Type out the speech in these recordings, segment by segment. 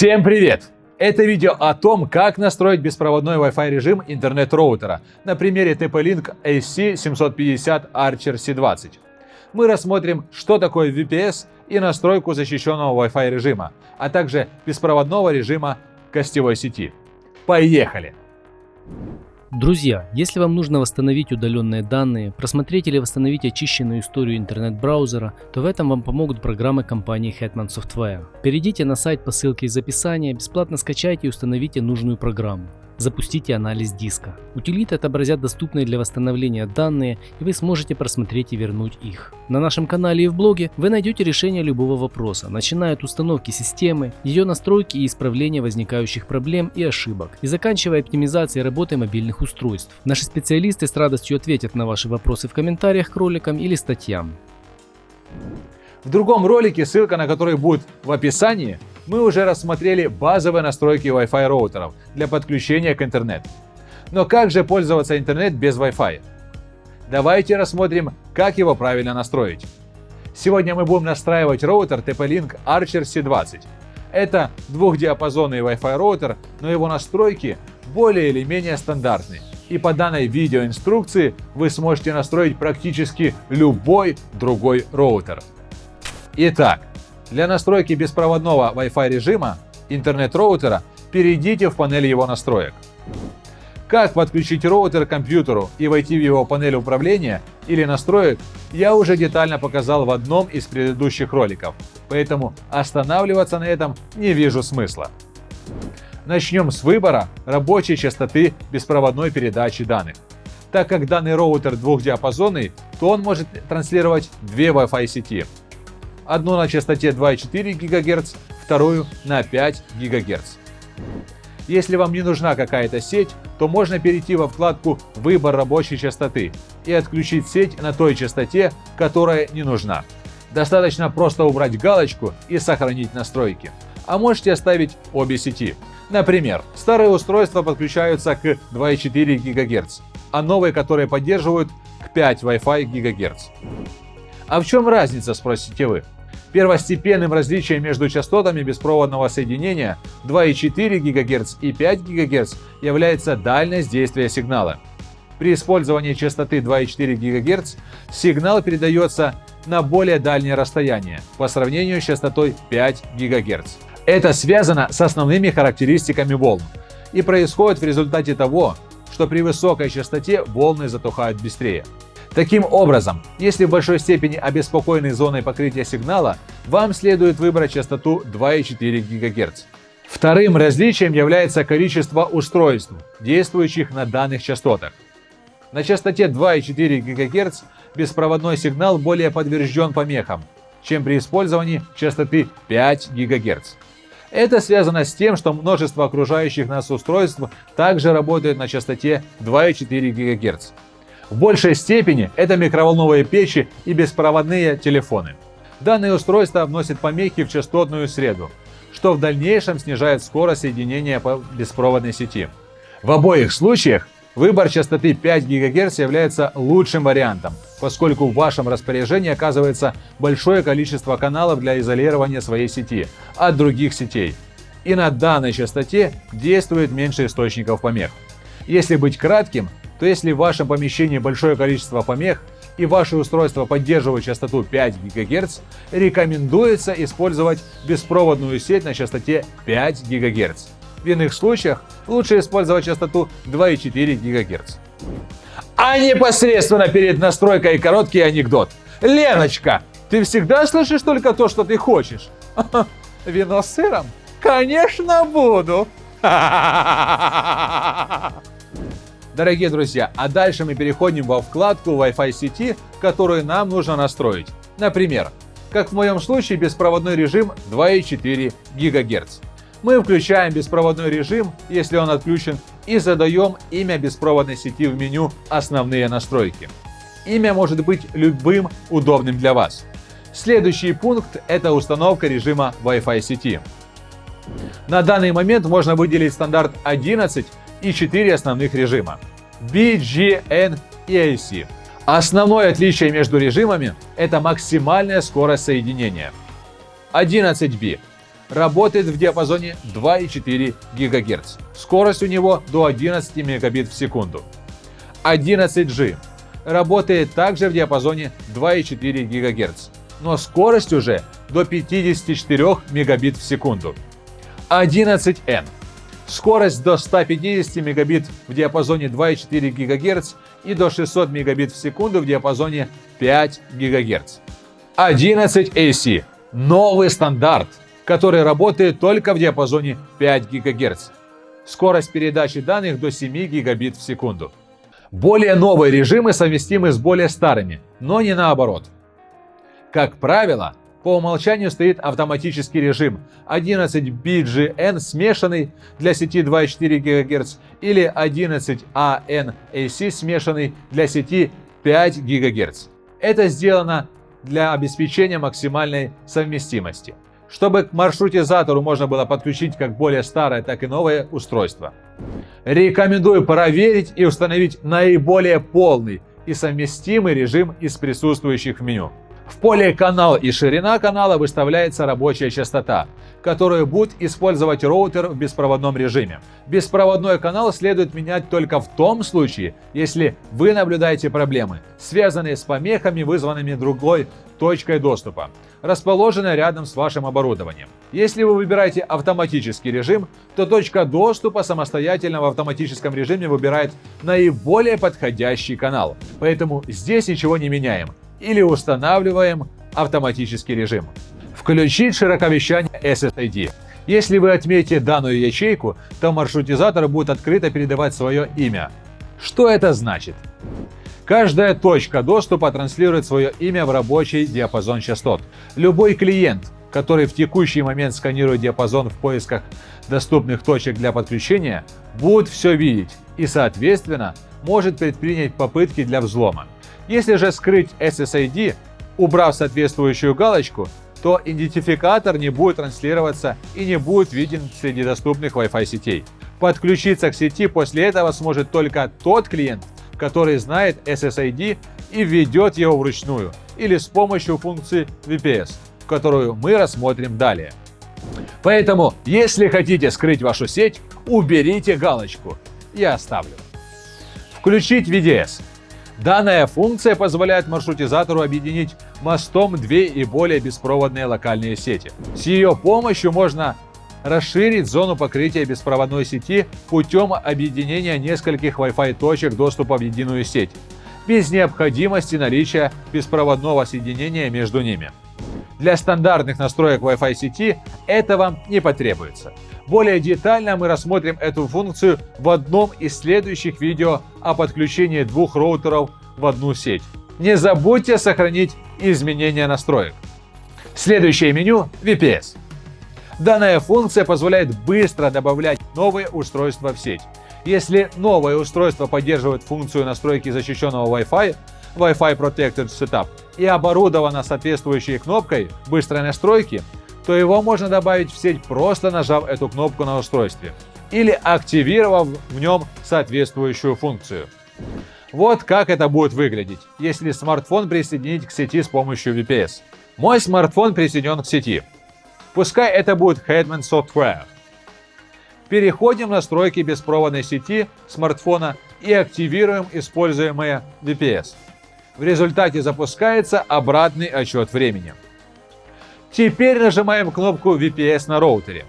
Всем привет! Это видео о том, как настроить беспроводной Wi-Fi режим интернет-роутера на примере TP-Link SC750 Archer C20. Мы рассмотрим, что такое VPS и настройку защищенного Wi-Fi режима, а также беспроводного режима гостевой сети. Поехали! Друзья, если вам нужно восстановить удаленные данные, просмотреть или восстановить очищенную историю интернет-браузера, то в этом вам помогут программы компании Hetman Software. Перейдите на сайт по ссылке из описания, бесплатно скачайте и установите нужную программу запустите анализ диска. Утилиты отобразят доступные для восстановления данные, и вы сможете просмотреть и вернуть их. На нашем канале и в блоге вы найдете решение любого вопроса, начиная от установки системы, ее настройки и исправления возникающих проблем и ошибок, и заканчивая оптимизацией работы мобильных устройств. Наши специалисты с радостью ответят на ваши вопросы в комментариях к роликам или статьям. В другом ролике, ссылка на который будет в описании, мы уже рассмотрели базовые настройки Wi-Fi роутеров для подключения к интернету. Но как же пользоваться интернет без Wi-Fi? Давайте рассмотрим, как его правильно настроить. Сегодня мы будем настраивать роутер TP-Link Archer C20. Это двухдиапазонный Wi-Fi роутер, но его настройки более или менее стандартные. И по данной видеоинструкции вы сможете настроить практически любой другой роутер. Итак, для настройки беспроводного Wi-Fi режима интернет-роутера перейдите в панель его настроек. Как подключить роутер к компьютеру и войти в его панель управления или настроек, я уже детально показал в одном из предыдущих роликов, поэтому останавливаться на этом не вижу смысла. Начнем с выбора рабочей частоты беспроводной передачи данных. Так как данный роутер двухдиапазонный, то он может транслировать две Wi-Fi сети одну на частоте 2,4 ГГц, вторую на 5 ГГц. Если вам не нужна какая-то сеть, то можно перейти во вкладку «Выбор рабочей частоты» и отключить сеть на той частоте, которая не нужна. Достаточно просто убрать галочку и сохранить настройки. А можете оставить обе сети. Например, старые устройства подключаются к 2,4 ГГц, а новые, которые поддерживают, к 5 Wi-Fi ГГц. А в чем разница, спросите вы? Первостепенным различием между частотами беспроводного соединения 2,4 ГГц и 5 ГГц является дальность действия сигнала. При использовании частоты 2,4 ГГц сигнал передается на более дальнее расстояние по сравнению с частотой 5 ГГц. Это связано с основными характеристиками волн и происходит в результате того, что при высокой частоте волны затухают быстрее. Таким образом, если в большой степени обеспокоены зоной покрытия сигнала, вам следует выбрать частоту 2,4 ГГц. Вторым различием является количество устройств, действующих на данных частотах. На частоте 2,4 ГГц беспроводной сигнал более подвержен помехам, чем при использовании частоты 5 ГГц. Это связано с тем, что множество окружающих нас устройств также работают на частоте 2,4 ГГц. В большей степени это микроволновые печи и беспроводные телефоны. Данные устройства вносят помехи в частотную среду, что в дальнейшем снижает скорость соединения по беспроводной сети. В обоих случаях выбор частоты 5 ГГц является лучшим вариантом, поскольку в вашем распоряжении оказывается большое количество каналов для изолирования своей сети от других сетей. И на данной частоте действует меньше источников помех. Если быть кратким, то если в вашем помещении большое количество помех и ваше устройство поддерживает частоту 5 ГГц, рекомендуется использовать беспроводную сеть на частоте 5 ГГц. В иных случаях лучше использовать частоту 2,4 ГГц. А непосредственно перед настройкой короткий анекдот. Леночка, ты всегда слышишь только то, что ты хочешь? Вино с сыром? Конечно буду. Дорогие друзья, а дальше мы переходим во вкладку Wi-Fi сети, которую нам нужно настроить. Например, как в моем случае беспроводной режим 2,4 ГГц. Мы включаем беспроводной режим, если он отключен, и задаем имя беспроводной сети в меню «Основные настройки». Имя может быть любым удобным для вас. Следующий пункт – это установка режима Wi-Fi сети. На данный момент можно выделить стандарт 11 и 4 основных режима – B, G, N и AC. Основное отличие между режимами – это максимальная скорость соединения. 11B работает в диапазоне 2,4 ГГц. Скорость у него до 11 мегабит в секунду. 11G работает также в диапазоне 2,4 ГГц, но скорость уже до 54 мегабит в секунду. 11N скорость до 150 мегабит в диапазоне 2,4 ГГц и до 600 мегабит в секунду в диапазоне 5 ГГц. 11AC – новый стандарт, который работает только в диапазоне 5 ГГц. Скорость передачи данных до 7 гигабит в секунду. Более новые режимы совместимы с более старыми, но не наоборот. Как правило, по умолчанию стоит автоматический режим 11BGN смешанный для сети 2,4 ГГц или 11AN-AC смешанный для сети 5 ГГц. Это сделано для обеспечения максимальной совместимости, чтобы к маршрутизатору можно было подключить как более старое, так и новое устройство. Рекомендую проверить и установить наиболее полный и совместимый режим из присутствующих в меню. В поле «Канал» и «Ширина канала» выставляется рабочая частота, которую будет использовать роутер в беспроводном режиме. Беспроводной канал следует менять только в том случае, если вы наблюдаете проблемы, связанные с помехами, вызванными другой точкой доступа, расположенной рядом с вашим оборудованием. Если вы выбираете автоматический режим, то точка доступа самостоятельно в автоматическом режиме выбирает наиболее подходящий канал. Поэтому здесь ничего не меняем или устанавливаем автоматический режим. Включить широковещание SSID. Если вы отметите данную ячейку, то маршрутизатор будет открыто передавать свое имя. Что это значит? Каждая точка доступа транслирует свое имя в рабочий диапазон частот. Любой клиент, который в текущий момент сканирует диапазон в поисках доступных точек для подключения, будет все видеть и, соответственно, может предпринять попытки для взлома. Если же скрыть SSID, убрав соответствующую галочку, то идентификатор не будет транслироваться и не будет виден среди доступных Wi-Fi сетей. Подключиться к сети после этого сможет только тот клиент, который знает SSID и введет его вручную или с помощью функции VPS, которую мы рассмотрим далее. Поэтому, если хотите скрыть вашу сеть, уберите галочку. Я оставлю. Включить VDS. Данная функция позволяет маршрутизатору объединить мостом две и более беспроводные локальные сети. С ее помощью можно расширить зону покрытия беспроводной сети путем объединения нескольких Wi-Fi точек доступа в единую сеть, без необходимости наличия беспроводного соединения между ними. Для стандартных настроек Wi-Fi сети этого не потребуется. Более детально мы рассмотрим эту функцию в одном из следующих видео о подключении двух роутеров в одну сеть. Не забудьте сохранить изменения настроек. Следующее меню – VPS. Данная функция позволяет быстро добавлять новые устройства в сеть. Если новое устройство поддерживает функцию настройки защищенного Wi-Fi, Wi-Fi Protected Setup, и оборудовано соответствующей кнопкой быстрой настройки, то его можно добавить в сеть просто нажав эту кнопку на устройстве или активировав в нем соответствующую функцию. Вот как это будет выглядеть, если смартфон присоединить к сети с помощью VPS. Мой смартфон присоединен к сети. Пускай это будет Hetman Software. Переходим в настройки беспроводной сети смартфона и активируем используемое VPS. В результате запускается обратный отчет времени. Теперь нажимаем кнопку VPS на роутере.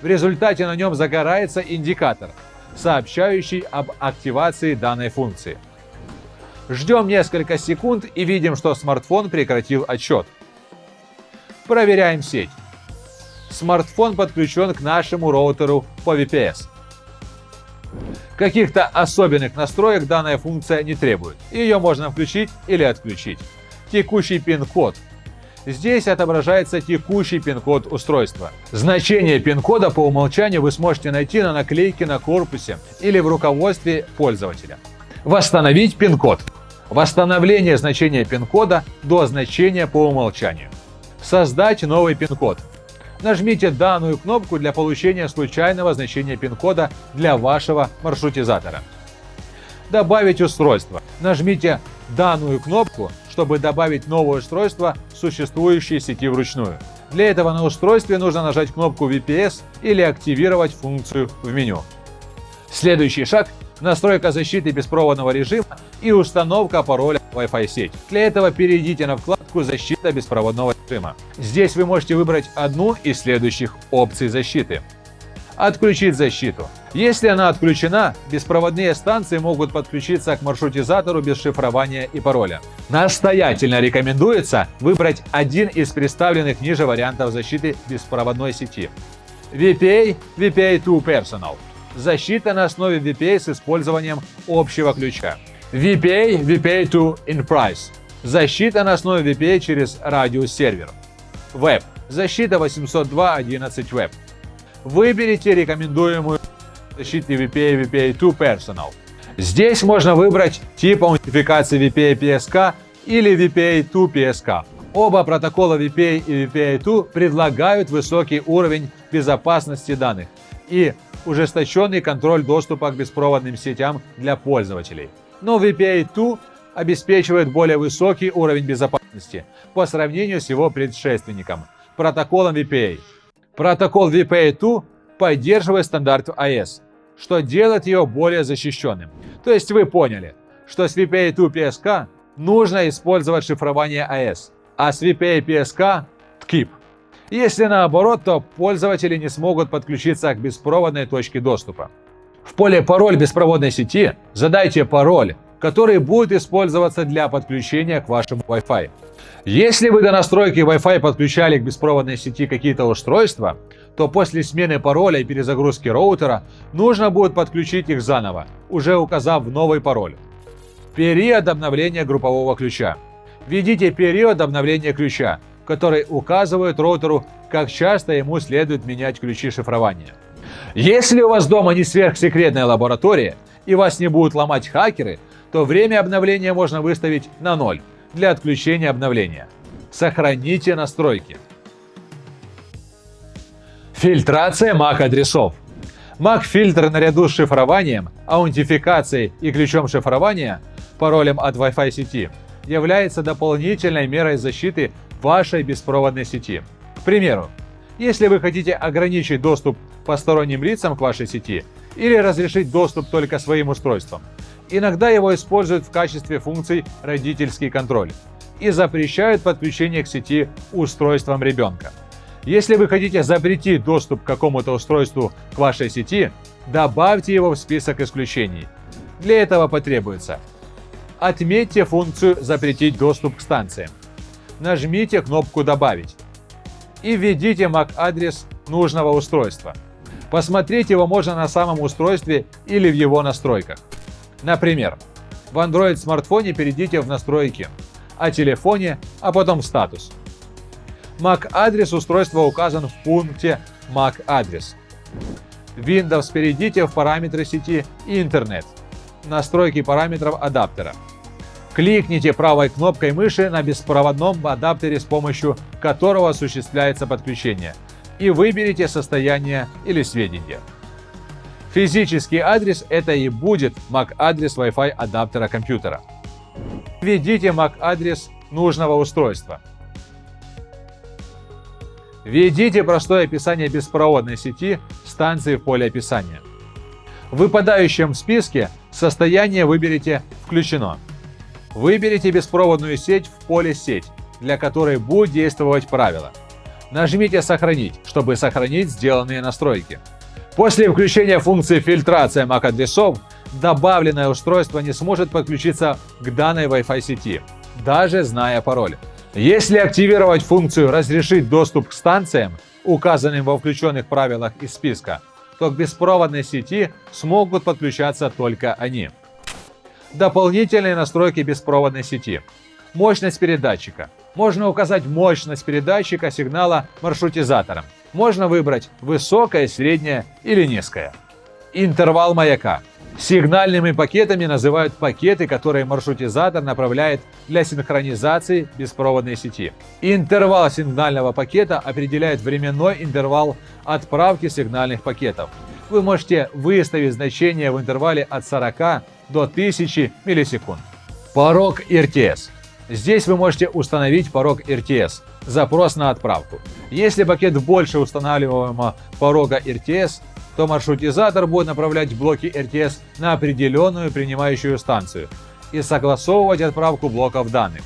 В результате на нем загорается индикатор, сообщающий об активации данной функции. Ждем несколько секунд и видим, что смартфон прекратил отчет. Проверяем сеть. Смартфон подключен к нашему роутеру по VPS. Каких-то особенных настроек данная функция не требует. Ее можно включить или отключить. Текущий пин-код Здесь отображается текущий пин-код устройства. Значение пин-кода по умолчанию вы сможете найти на наклейке на корпусе или в руководстве пользователя. Восстановить пин-код. Восстановление значения пин-кода до значения по умолчанию. Создать новый пин-код. Нажмите данную кнопку для получения случайного значения пин-кода для вашего маршрутизатора. Добавить устройство. Нажмите данную кнопку чтобы добавить новое устройство в существующей сети вручную. Для этого на устройстве нужно нажать кнопку VPS или активировать функцию в меню. Следующий шаг – настройка защиты беспроводного режима и установка пароля Wi-Fi сеть. Для этого перейдите на вкладку «Защита беспроводного режима». Здесь вы можете выбрать одну из следующих опций защиты. Отключить защиту. Если она отключена, беспроводные станции могут подключиться к маршрутизатору без шифрования и пароля. Настоятельно рекомендуется выбрать один из представленных ниже вариантов защиты беспроводной сети. VPA VPA2 Personal. Защита на основе VPA с использованием общего ключа. VPA VPA2 Enterprise. Защита на основе VPA через радиус-сервер. Web. Защита 802.11 Web. Выберите рекомендуемую защиту VPA VPA2 Personal. Здесь можно выбрать тип аутентификации VPA PSK или VPA2 PSK. Оба протокола VPA и VPA2 предлагают высокий уровень безопасности данных и ужесточенный контроль доступа к беспроводным сетям для пользователей. Но VPA2 обеспечивает более высокий уровень безопасности по сравнению с его предшественником – протоколом VPA. Протокол VPA2 поддерживает стандарт AES, что делает его более защищенным. То есть вы поняли, что с VPA2 PSK нужно использовать шифрование AES, а с VPA PSK – TKIP. Если наоборот, то пользователи не смогут подключиться к беспроводной точке доступа. В поле «Пароль беспроводной сети» задайте пароль, который будет использоваться для подключения к вашему Wi-Fi. Если вы до настройки Wi-Fi подключали к беспроводной сети какие-то устройства, то после смены пароля и перезагрузки роутера нужно будет подключить их заново, уже указав новый пароль. Период обновления группового ключа. Введите период обновления ключа, который указывает роутеру, как часто ему следует менять ключи шифрования. Если у вас дома не сверхсекретная лаборатория и вас не будут ломать хакеры, то время обновления можно выставить на 0 для отключения обновления. Сохраните настройки. Фильтрация MAC-адресов. MAC-фильтр наряду с шифрованием, аутентификацией и ключом шифрования, паролем от Wi-Fi сети, является дополнительной мерой защиты вашей беспроводной сети. К примеру, если вы хотите ограничить доступ посторонним лицам к вашей сети или разрешить доступ только своим устройствам, иногда его используют в качестве функций родительский контроль и запрещают подключение к сети устройством ребенка. Если вы хотите запретить доступ к какому-то устройству к вашей сети, добавьте его в список исключений. Для этого потребуется Отметьте функцию «Запретить доступ к станциям» нажмите кнопку «Добавить» и введите MAC-адрес нужного устройства. Посмотреть его можно на самом устройстве или в его настройках. Например, в Android смартфоне перейдите в настройки, о телефоне, а потом в статус. MAC-адрес устройства указан в пункте MAC-адрес. Windows перейдите в параметры сети и интернет. Настройки параметров адаптера. Кликните правой кнопкой мыши на беспроводном адаптере, с помощью которого осуществляется подключение, и выберите состояние или сведения. Физический адрес – это и будет MAC-адрес Wi-Fi адаптера компьютера. Введите MAC-адрес нужного устройства. Введите простое описание беспроводной сети станции в поле описания. В выпадающем списке состояние выберите «Включено». Выберите беспроводную сеть в поле «Сеть», для которой будет действовать правило. Нажмите «Сохранить», чтобы сохранить сделанные настройки. После включения функции фильтрация MAC-адресов, добавленное устройство не сможет подключиться к данной Wi-Fi сети, даже зная пароль. Если активировать функцию «Разрешить доступ к станциям», указанным во включенных правилах из списка, то к беспроводной сети смогут подключаться только они. Дополнительные настройки беспроводной сети. Мощность передатчика. Можно указать мощность передатчика сигнала маршрутизатором. Можно выбрать высокое, среднее или низкое. Интервал маяка. Сигнальными пакетами называют пакеты, которые маршрутизатор направляет для синхронизации беспроводной сети. Интервал сигнального пакета определяет временной интервал отправки сигнальных пакетов. Вы можете выставить значение в интервале от 40 до 1000 миллисекунд. Порог RTS. Здесь вы можете установить порог RTS – запрос на отправку. Если пакет больше устанавливаемого порога RTS, то маршрутизатор будет направлять блоки RTS на определенную принимающую станцию и согласовывать отправку блоков данных.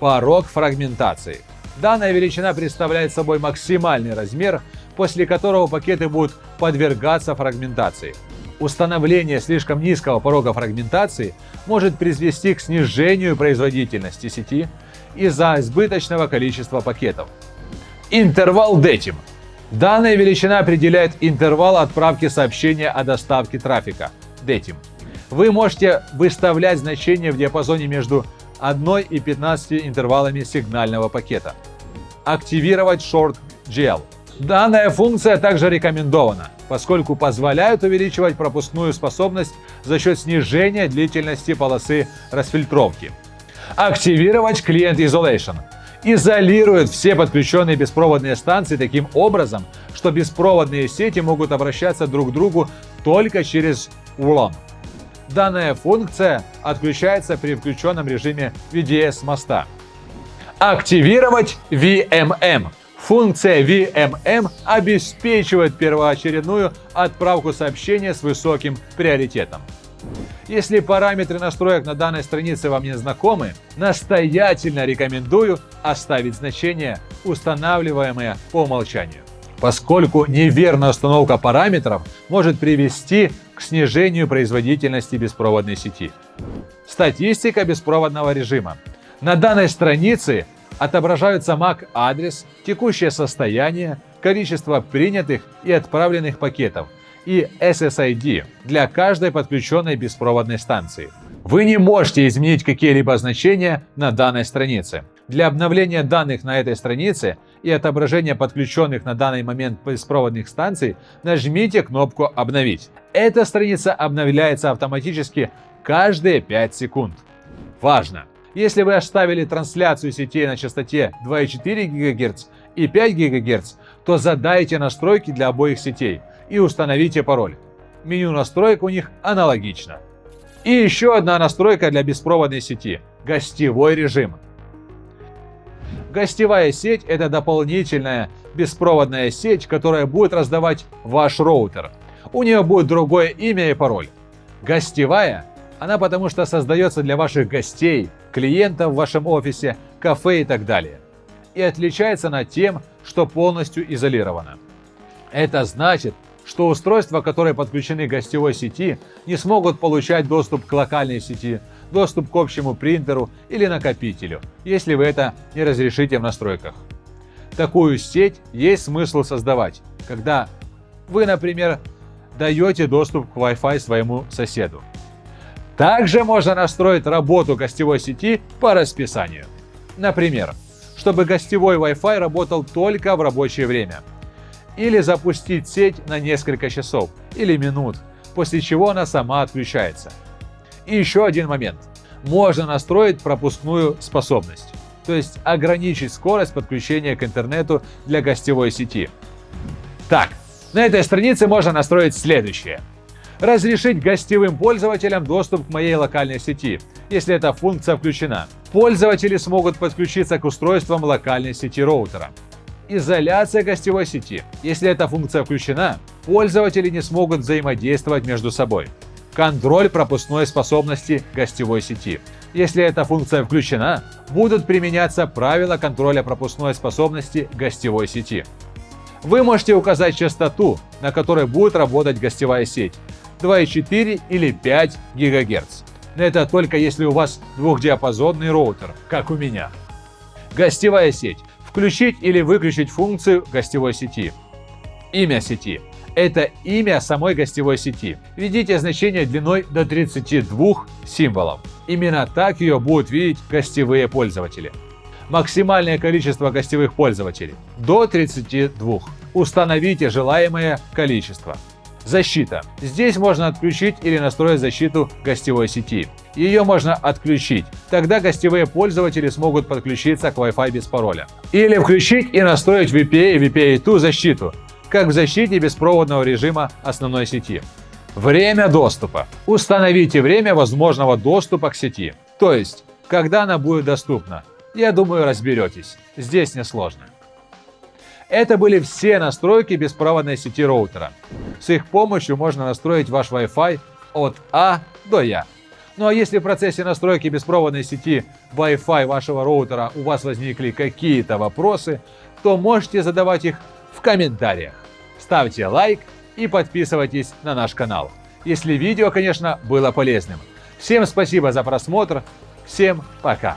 Порог фрагментации. Данная величина представляет собой максимальный размер, после которого пакеты будут подвергаться фрагментации. Установление слишком низкого порога фрагментации может привести к снижению производительности сети из-за избыточного количества пакетов. Интервал DETIM. Данная величина определяет интервал отправки сообщения о доставке трафика DETIM. Вы можете выставлять значение в диапазоне между 1 и 15 интервалами сигнального пакета. Активировать Short GL. Данная функция также рекомендована, поскольку позволяет увеличивать пропускную способность за счет снижения длительности полосы расфильтровки. Активировать Client Isolation. Изолирует все подключенные беспроводные станции таким образом, что беспроводные сети могут обращаться друг к другу только через ULAN. Данная функция отключается при включенном режиме VDS моста. Активировать VMM. Функция VMM обеспечивает первоочередную отправку сообщения с высоким приоритетом. Если параметры настроек на данной странице вам не знакомы, настоятельно рекомендую оставить значения, устанавливаемые по умолчанию, поскольку неверная установка параметров может привести к снижению производительности беспроводной сети. Статистика беспроводного режима. На данной странице отображаются MAC-адрес, текущее состояние, количество принятых и отправленных пакетов и SSID для каждой подключенной беспроводной станции. Вы не можете изменить какие-либо значения на данной странице. Для обновления данных на этой странице и отображения подключенных на данный момент беспроводных станций нажмите кнопку «Обновить». Эта страница обновляется автоматически каждые 5 секунд. Важно! Если вы оставили трансляцию сетей на частоте 2,4 ГГц и 5 ГГц, то задайте настройки для обоих сетей и установите пароль. Меню настроек у них аналогично. И еще одна настройка для беспроводной сети – гостевой режим. Гостевая сеть – это дополнительная беспроводная сеть, которая будет раздавать ваш роутер. У нее будет другое имя и пароль. Гостевая она потому что создается для ваших гостей, клиентов в вашем офисе, кафе и так далее. И отличается она тем, что полностью изолирована. Это значит, что устройства, которые подключены к гостевой сети, не смогут получать доступ к локальной сети, доступ к общему принтеру или накопителю, если вы это не разрешите в настройках. Такую сеть есть смысл создавать, когда вы, например, даете доступ к Wi-Fi своему соседу. Также можно настроить работу гостевой сети по расписанию. Например, чтобы гостевой Wi-Fi работал только в рабочее время. Или запустить сеть на несколько часов или минут, после чего она сама отключается. И еще один момент. Можно настроить пропускную способность, то есть ограничить скорость подключения к интернету для гостевой сети. Так, на этой странице можно настроить следующее – разрешить гостевым пользователям доступ к моей локальной сети, если эта функция включена. Пользователи смогут подключиться к устройствам локальной сети роутера. Изоляция гостевой сети. Если эта функция включена, пользователи не смогут взаимодействовать между собой. Контроль пропускной способности гостевой сети. Если эта функция включена, будут применяться правила контроля пропускной способности гостевой сети. Вы можете указать частоту, на которой будет работать гостевая сеть, 2,4 или 5 ГГц. Это только если у вас двухдиапазонный роутер, как у меня. Гостевая сеть. Включить или выключить функцию гостевой сети. Имя сети. Это имя самой гостевой сети. Введите значение длиной до 32 символов. Именно так ее будут видеть гостевые пользователи. Максимальное количество гостевых пользователей – до 32. Установите желаемое количество. Защита. Здесь можно отключить или настроить защиту гостевой сети. Ее можно отключить, тогда гостевые пользователи смогут подключиться к Wi-Fi без пароля. Или включить и настроить VPA и VPA2 защиту, как в защите беспроводного режима основной сети. Время доступа. Установите время возможного доступа к сети. То есть, когда она будет доступна. Я думаю, разберетесь. Здесь несложно. Это были все настройки беспроводной сети роутера. С их помощью можно настроить ваш Wi-Fi от А до Я. Ну а если в процессе настройки беспроводной сети Wi-Fi вашего роутера у вас возникли какие-то вопросы, то можете задавать их в комментариях. Ставьте лайк и подписывайтесь на наш канал. Если видео, конечно, было полезным. Всем спасибо за просмотр. Всем пока.